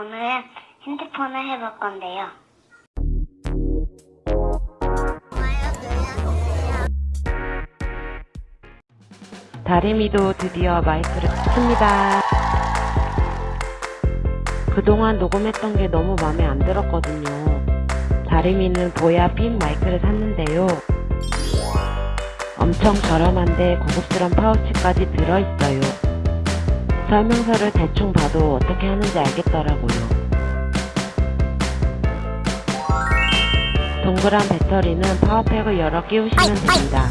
오늘은 핸드폰을 해볼 건데요. 다리미도 드디어 마이크를 씁니다. 그동안 녹음했던 게 너무 마음에 안 들었거든요. 다리미는 보야 핀 마이크를 샀는데요. 엄청 저렴한데 고급스러운 파우치까지 들어있어요. 설명서를 대충 봐도 어떻게 하는지 알겠더라고요. 동그란 배터리는 power pack을 열어 끼우시면 됩니다.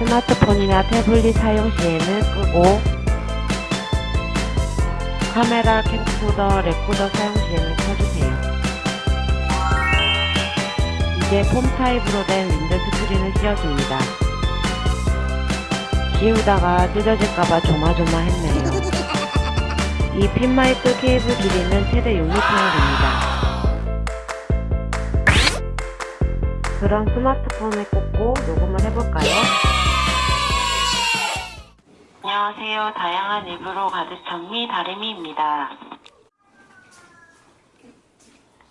스마트폰이나 태블릿 사용 시에는 끄고 카메라, 캠코더, 레코더 사용 시에는 켜주세요. 이제 폼 타입으로 된 윈드 스크린을 씌워줍니다. 씌우다가 찢어질까봐 조마조마했네요. 이 핀마이크 케이블 길이는 최대 6m나 됩니다. 그럼 스마트폰을 꽂고 녹음을 해볼까요? 안녕하세요. 다양한 입으로 가득 찬미 다리미입니다.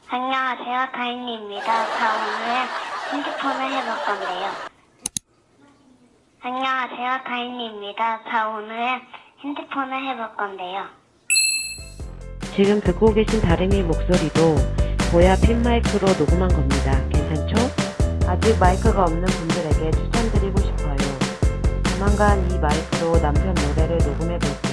안녕하세요. 다인입니다. 자, 오늘은 핸드폰을 해볼 건데요. 안녕하세요. 다인입니다. 자, 오늘은 핸드폰을 해볼 건데요. 지금 듣고 계신 다리미 목소리도 보야 핀 마이크로 녹음한 겁니다. 괜찮죠? 아직 마이크가 없는 분들에게 추천드리고 싶어요. 조만간 이 마이크로 남편 노래를 녹음해 볼게요.